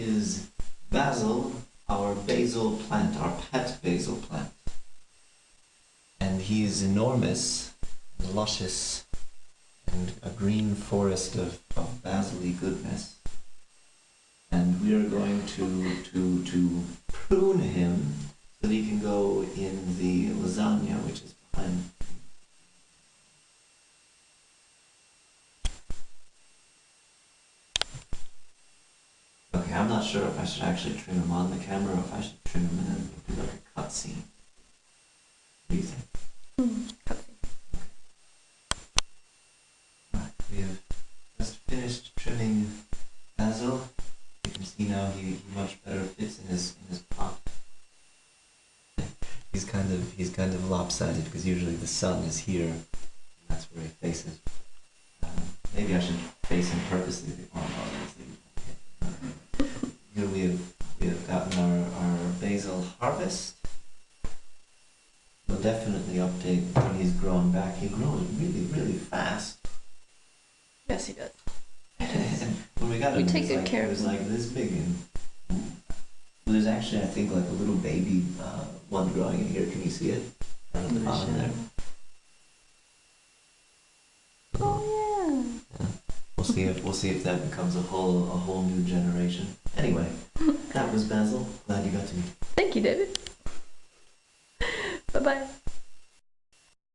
is basil, our basil plant, our pet basil plant. And he is enormous, and luscious, and a green forest of, of basily goodness. And we are going to, to, to prune him so that he can go in the lasagna, which is Okay, I'm not sure if I should actually trim him on the camera or if I should trim him and then do like a cut scene. What do you think? Right, we have just finished trimming basil. You can see now he, he much better fits in his in his pot. he's kind of he's kind of lopsided because usually the sun is here, and that's where he faces. Um, maybe I should face him purposely I'm Here we have we have gotten our, our basil harvest. We'll definitely update when he's grown back. He grows really, really fast. Yes, he does. when we got We him, take it was good like, care it of was him. like this big, and well, there's actually I think like a little baby uh, one growing in here. Can you see it? Down at the bottom there. Oh We'll see if we'll see if that becomes a whole a whole new generation. Anyway, that was Basil. Glad you got to meet. Thank you, David. bye bye.